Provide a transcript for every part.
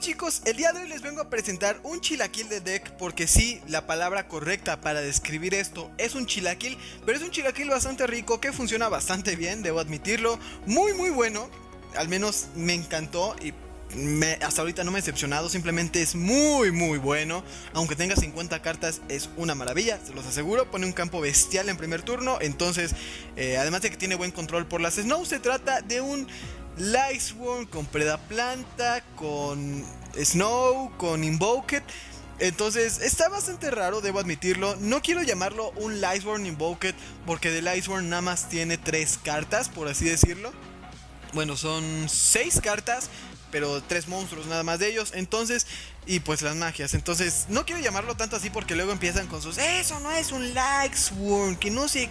Chicos, el día de hoy les vengo a presentar un chilaquil de deck porque sí, la palabra correcta para describir esto es un chilaquil, pero es un chilaquil bastante rico que funciona bastante bien, debo admitirlo, muy muy bueno, al menos me encantó y hasta ahorita no me he decepcionado, simplemente es muy muy bueno, aunque tenga 50 cartas es una maravilla, se los aseguro, pone un campo bestial en primer turno, entonces eh, además de que tiene buen control por las Snow, se trata de un Lightsworn, con Predaplanta, con Snow, con Invoked. Entonces está bastante raro, debo admitirlo. No quiero llamarlo un Lightsworn Invoked porque de Lightsworn nada más tiene tres cartas, por así decirlo. Bueno, son seis cartas, pero tres monstruos nada más de ellos. Entonces, y pues las magias. Entonces, no quiero llamarlo tanto así porque luego empiezan con sus. Eso no es un Lightsworn, que no sé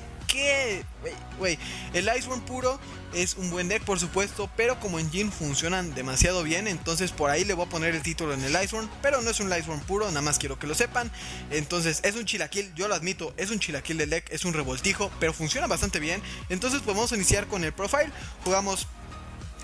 el Iceborne puro es un buen deck, por supuesto, pero como engine funcionan demasiado bien, entonces por ahí le voy a poner el título en el Iceborne, pero no es un Iceborne puro, nada más quiero que lo sepan. Entonces es un chilaquil, yo lo admito, es un chilaquil del deck, es un revoltijo, pero funciona bastante bien. Entonces pues vamos a iniciar con el profile. Jugamos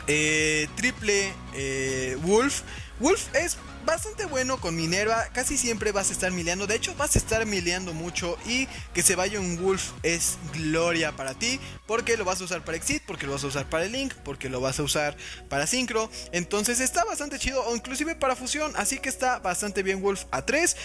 eh, triple eh, Wolf. Wolf es bastante bueno con Minerva. Casi siempre vas a estar mileando. De hecho, vas a estar mileando mucho. Y que se vaya un Wolf es gloria para ti. Porque lo vas a usar para Exit. Porque lo vas a usar para el Link. Porque lo vas a usar para Synchro. Entonces está bastante chido. O inclusive para fusión. Así que está bastante bien Wolf a 3.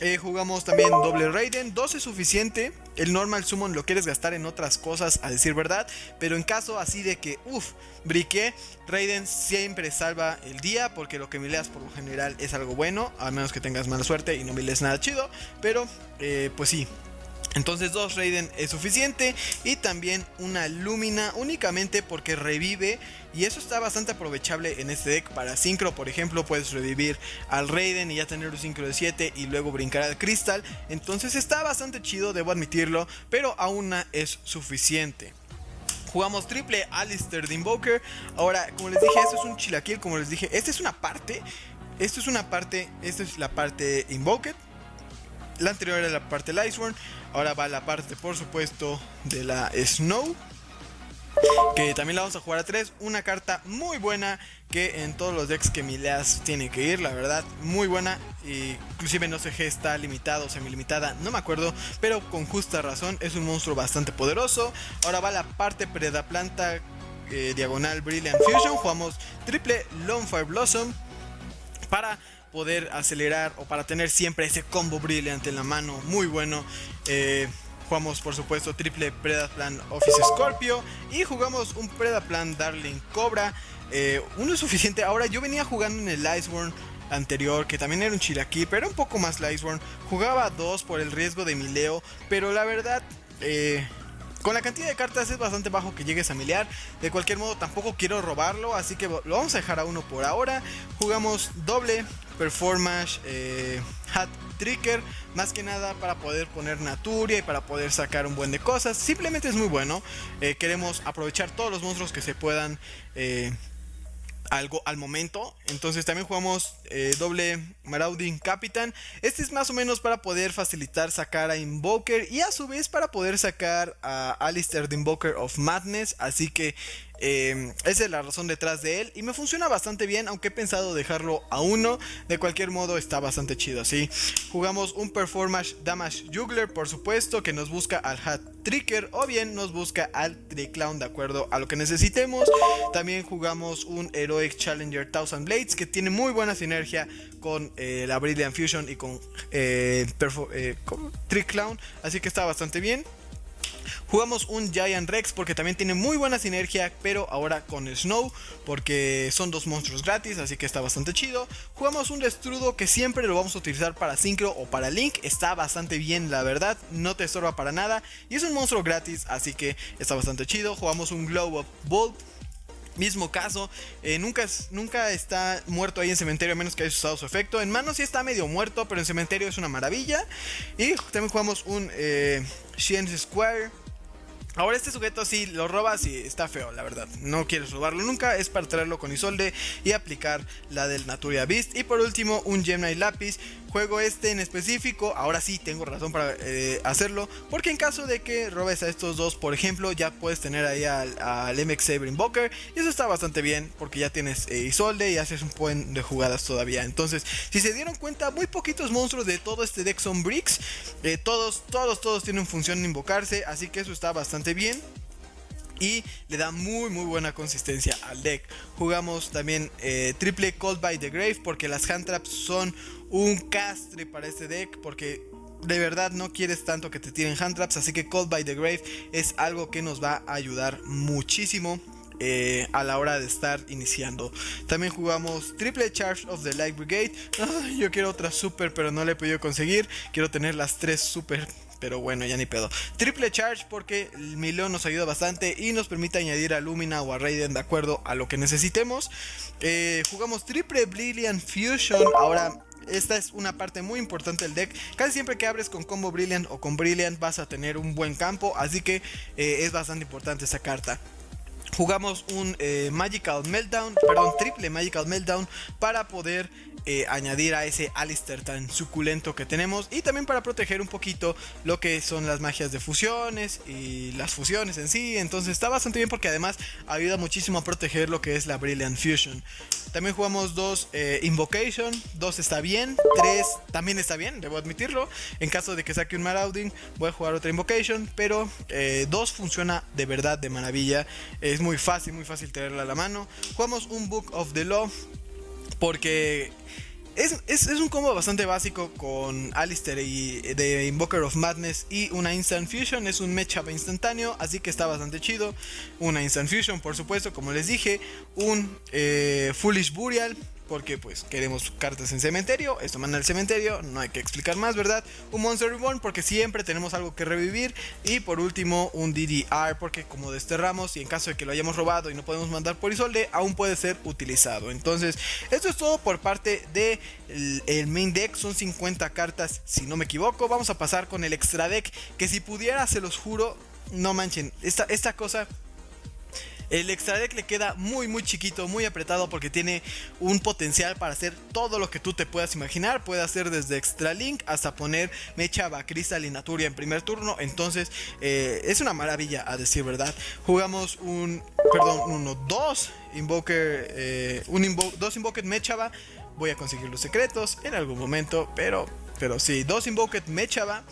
Eh, jugamos también doble Raiden. 2 es suficiente. El normal summon lo quieres gastar en otras cosas, a decir verdad. Pero en caso así de que, uff, briqué, Raiden siempre salva el día. Porque lo que mileas por lo general es algo bueno. A menos que tengas mala suerte y no miles nada chido. Pero, eh, pues sí, entonces dos Raiden es suficiente y también una Lumina únicamente porque revive y eso está bastante aprovechable en este deck para Synchro, por ejemplo, puedes revivir al Raiden y ya tener un Synchro de 7 y luego brincar al Crystal, entonces está bastante chido, debo admitirlo, pero aún es suficiente. Jugamos triple Alistair de Invoker. Ahora, como les dije, esto es un chilaquil, como les dije, esta es una parte, esto es una parte, esta es la parte Invoked la anterior era la parte Iceborne. Ahora va la parte, por supuesto, de la Snow. Que también la vamos a jugar a 3. Una carta muy buena que en todos los decks que mileas tiene que ir, la verdad, muy buena. inclusive no sé si está limitado o semi-limitada, no me acuerdo, pero con justa razón es un monstruo bastante poderoso. Ahora va la parte Predaplanta eh, diagonal Brilliant Fusion. Jugamos triple Lone Blossom para poder acelerar o para tener siempre ese combo brillante en la mano, muy bueno. Eh, jugamos por supuesto triple Predaplan Office Scorpio y jugamos un Predaplan Darling Cobra. Eh, uno es suficiente. Ahora yo venía jugando en el Iceborne anterior, que también era un Chilaquil, pero un poco más Iceborne. Jugaba dos por el riesgo de mileo, pero la verdad, eh, con la cantidad de cartas es bastante bajo que llegues a miliar. De cualquier modo, tampoco quiero robarlo, así que lo vamos a dejar a uno por ahora. Jugamos doble performance eh, hat tricker más que nada para poder poner naturia y para poder sacar un buen de cosas simplemente es muy bueno eh, queremos aprovechar todos los monstruos que se puedan eh, algo al momento. Entonces también jugamos eh, doble Marauding Capitan. Este es más o menos para poder facilitar sacar a Invoker y a su vez para poder sacar a Alistair the Invoker of Madness. Así que eh, esa es la razón detrás de él y me funciona bastante bien, aunque he pensado dejarlo a uno. De cualquier modo está bastante chido, así. Jugamos un Performance Damage Juggler, por supuesto, que nos busca al Hat Tricker o bien nos busca al Triclown de acuerdo a lo que necesitemos. También jugamos un Heroic Challenger Thousand Blades que tiene muy buena sinergia con eh, la Brilliant Fusion y con, eh, eh Triclown, así que está bastante bien. Jugamos un Giant Rex porque también tiene muy buena sinergia, pero ahora con Snow, porque son dos monstruos gratis, así que está bastante chido. Jugamos un Destrudo que siempre lo vamos a utilizar para Synchro o para Link, está bastante bien la verdad, no te estorba para nada y es un monstruo gratis, así que está bastante chido. Jugamos un Glow of Bolt Mismo caso, eh, nunca, nunca está muerto ahí en cementerio a menos que haya usado su efecto. En mano sí está medio muerto, pero en cementerio es una maravilla. Y también jugamos un eh, Square Ahora este sujeto si lo robas y está feo, la verdad. No quieres robarlo nunca, es para traerlo con Isolde y aplicar la del Naturia Beast. Y por último, un Gemini Lapis. Juego este en específico, ahora sí tengo razón para eh, hacerlo, porque en caso de que robes a estos dos, por ejemplo, ya puedes tener ahí al, MX Saber Invoker. Y eso está bastante bien, porque ya tienes eh, Isolde y haces un buen de jugadas todavía. Entonces, si se dieron cuenta, muy poquitos monstruos de todo este deck son bricks. Eh, todos, todos, todos tienen función de invocarse, así que eso está bastante bien y le da muy muy buena consistencia al deck. Jugamos también eh, triple Cold by the Grave porque las hand traps son un castre para este deck porque de verdad no quieres tanto que te tiren hand traps, así que Cold by the Grave es algo que nos va a ayudar muchísimo. Eh, a la hora de estar iniciando. También jugamos Triple Charge of the Light Brigade. yo quiero otra super, pero no le he podido conseguir. Quiero tener las tres super pero bueno, ya ni pedo. Triple charge porque el Milón nos ayuda bastante y nos permite añadir a Lumina o a Raiden de acuerdo a lo que necesitemos. Eh, jugamos triple Brilliant Fusion. Ahora esta es una parte muy importante del deck. Casi siempre que abres con combo Brilliant o con Brilliant vas a tener un buen campo. Así que eh, es bastante importante esa carta. Jugamos un eh, Magical Meltdown, perdón, triple Magical Meltdown para poder eh, añadir a ese Alistair tan suculento que tenemos y también para proteger un poquito lo que son las magias de fusiones y las fusiones en sí. Entonces está bastante bien porque además ayuda muchísimo a proteger lo que es la Brilliant Fusion. También jugamos dos eh, Invocation, dos está bien, tres también está bien, debo admitirlo. En caso de que saque un Marauding voy a jugar otra Invocation, pero eh, dos funciona de verdad de maravilla. Es muy fácil, muy fácil tenerla a la mano. Jugamos un Book of the Law porque es, un combo bastante básico con Alistair y de Invoker of Madness y una Instant Fusion. Es un matchup instantáneo, así que está bastante chido. Una Instant Fusion, por supuesto, como les dije. Un eh, Foolish Burial porque pues queremos cartas en cementerio, esto manda al cementerio, no hay que explicar más, ¿verdad? Un Monster Reborn porque siempre tenemos algo que revivir y por último un DDR porque como desterramos y en caso de que lo hayamos robado y no podemos mandar por Isolde, aún puede ser utilizado. Entonces, esto es todo por parte de el, main deck, son 50 cartas si no me equivoco. Vamos a pasar con el extra deck que si pudiera, se los juro, no manchen, esta, esta cosa el extra deck le queda muy muy chiquito, muy apretado porque tiene un potencial para hacer todo lo que tú te puedas imaginar. Puede hacer desde extra link hasta poner Mecha, Crystal y en primer turno. Entonces eh, es una maravilla a decir verdad. Jugamos un, perdón, uno, dos Invoker, eh, un dos Invoked Mechaba. Voy a conseguir los secretos en algún momento, pero, pero sí, dos Invoked Mechaba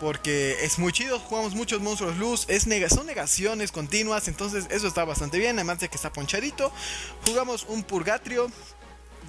porque es muy chido, jugamos muchos monstruos luz, es son negaciones continuas, entonces eso está bastante bien, además de que está ponchadito. Jugamos un purgatrio,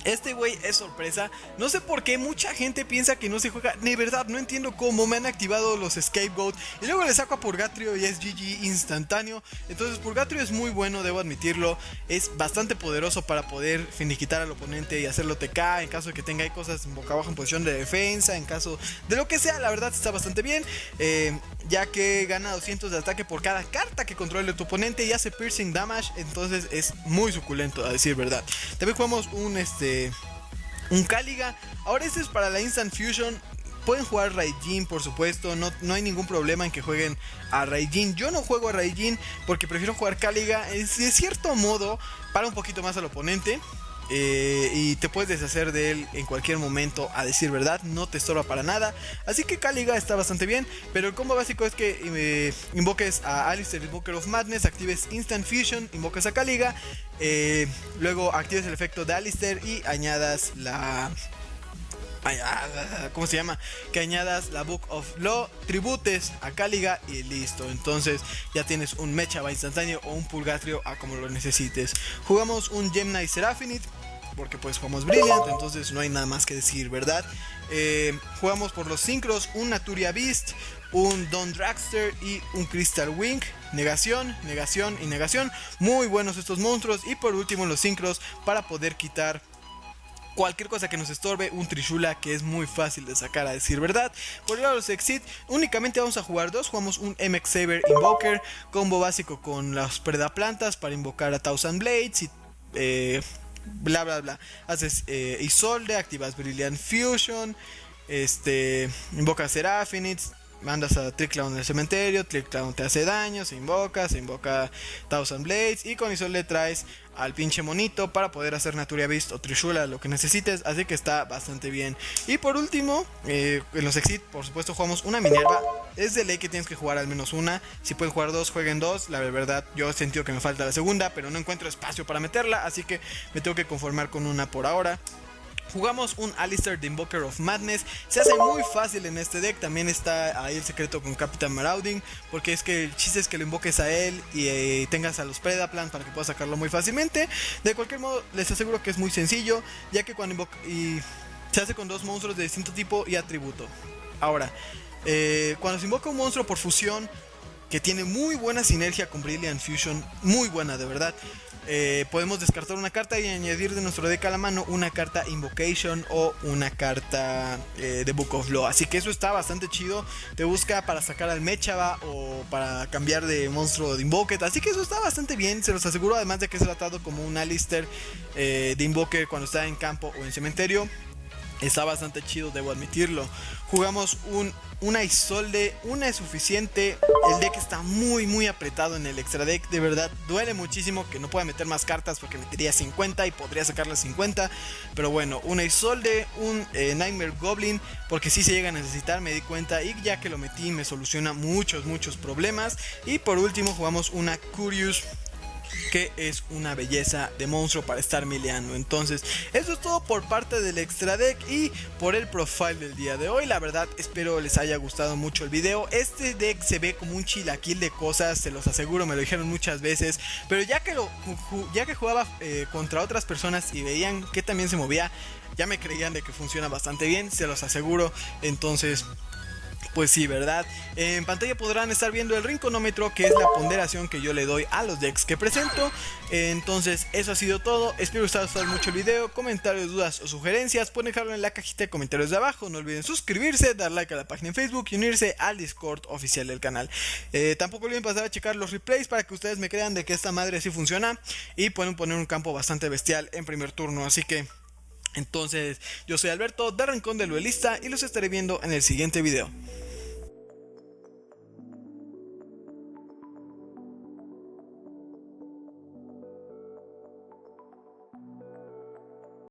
este güey es sorpresa. No sé por qué mucha gente piensa que no se juega. De verdad, no entiendo cómo me han activado los Scapegoat. Y luego le saco a Purgatrio y es GG instantáneo. Entonces Purgatrio es muy bueno, debo admitirlo. Es bastante poderoso para poder finiquitar al oponente y hacerlo TK. En caso de que tenga cosas boca abajo en posición de defensa. En caso de lo que sea, la verdad está bastante bien. Eh, ya que gana 200 de ataque por cada carta que controle tu oponente y hace piercing damage. Entonces es muy suculento, a decir verdad. También jugamos un este un Caliga. Ahora este es para la Instant Fusion. Pueden jugar Raijin, por supuesto. No, no hay ningún problema en que jueguen a Raijin. Yo no juego a Raijin porque prefiero jugar Caliga. De cierto modo, para un poquito más al oponente. Eh, y te puedes deshacer de él en cualquier momento, a decir verdad, no te estorba para nada. Así que Caliga está bastante bien, pero el combo básico es que eh, invoques a Alistair Invoker of Madness, actives Instant Fusion, invoques a Caliga, eh, luego actives el efecto de Alistair y añadas la... ¿Cómo se llama? Que añadas la Book of Law, tributes a Caliga y listo. Entonces ya tienes un Mechaba instantáneo o un Purgatrio a como lo necesites. Jugamos un Gemini Seraphonite porque pues jugamos Brilliant, entonces no hay nada más que decir, ¿verdad? Eh, jugamos por los sincros, un Naturia Beast, un Don Dragster y un Crystal Wing. Negación, negación y negación. Muy buenos estos monstruos. Y por último los sincros para poder quitar cualquier cosa que nos estorbe, un Trishula que es muy fácil de sacar a decir verdad. Por el lado de los Exit, únicamente vamos a jugar dos. Jugamos un MX Saber Invoker, combo básico con las Predaplantas para invocar a Thousand Blades y eh, bla bla bla. Haces eh, Isolde, activas Brilliant Fusion, este, invocas Seraphinids, mandas a Trickclown en el cementerio, Trickclown te hace daño, se invoca, se invoca Thousand Blades y con eso le traes al pinche monito para poder hacer Naturia Beast o Trishula, lo que necesites, así que está bastante bien. Y por último, eh, en los Exit, por supuesto, jugamos una Minerva. Es de ley que tienes que jugar al menos una. Si pueden jugar dos, jueguen dos. La verdad, yo he sentido que me falta la segunda, pero no encuentro espacio para meterla, así que me tengo que conformar con una por ahora. Jugamos un Alistair The Invoker of Madness. Se hace muy fácil en este deck. También está ahí el secreto con Captain Marauding. Porque es que el chiste es que lo invoques a él y eh, tengas a los Predaplan para que puedas sacarlo muy fácilmente. De cualquier modo, les aseguro que es muy sencillo. Ya que cuando invoca. Se hace con dos monstruos de distinto tipo y atributo. Ahora, eh, cuando se invoca un monstruo por fusión. Que tiene muy buena sinergia con Brilliant Fusion. Muy buena, de verdad. Eh, podemos descartar una carta y añadir de nuestro deck a la mano una carta Invocation o una carta eh, de Book of Law. Así que eso está bastante chido. Te busca para sacar al Mechaba o para cambiar de monstruo de Invoker. Así que eso está bastante bien, se los aseguro. Además de que es tratado como un Alistair eh, de Invoker cuando está en campo o en cementerio. Está bastante chido, debo admitirlo. Jugamos un, una Isolde, una es suficiente. El deck está muy, muy apretado en el extra deck. De verdad, duele muchísimo que no pueda meter más cartas porque metería 50 y podría sacarle 50. Pero bueno, una Isolde, un eh, Nightmare Goblin, porque si se llega a necesitar, me di cuenta. Y ya que lo metí, me soluciona muchos, muchos problemas. Y por último, jugamos una Curious que es una belleza de monstruo para estar mileando. Entonces, eso es todo por parte del extra deck y por el profile del día de hoy. La verdad, espero les haya gustado mucho el video. Este deck se ve como un chilaquil de cosas, se los aseguro, me lo dijeron muchas veces. Pero ya que, lo, ya que jugaba eh, contra otras personas y veían que también se movía, ya me creían de que funciona bastante bien, se los aseguro. Entonces, pues sí, ¿verdad? En pantalla podrán estar viendo el rinconómetro, que es la ponderación que yo le doy a los decks que presento. Entonces, eso ha sido todo. Espero que os haya gustado mucho el video. Comentarios, dudas o sugerencias, pueden dejarlo en la cajita de comentarios de abajo. No olviden suscribirse, dar like a la página en Facebook y unirse al Discord oficial del canal. Eh, tampoco olviden pasar a checar los replays para que ustedes me crean de que esta madre sí funciona. Y pueden poner un campo bastante bestial en primer turno. Así que... Entonces, yo soy Alberto de Rincón del Duelista y los estaré viendo en el siguiente video.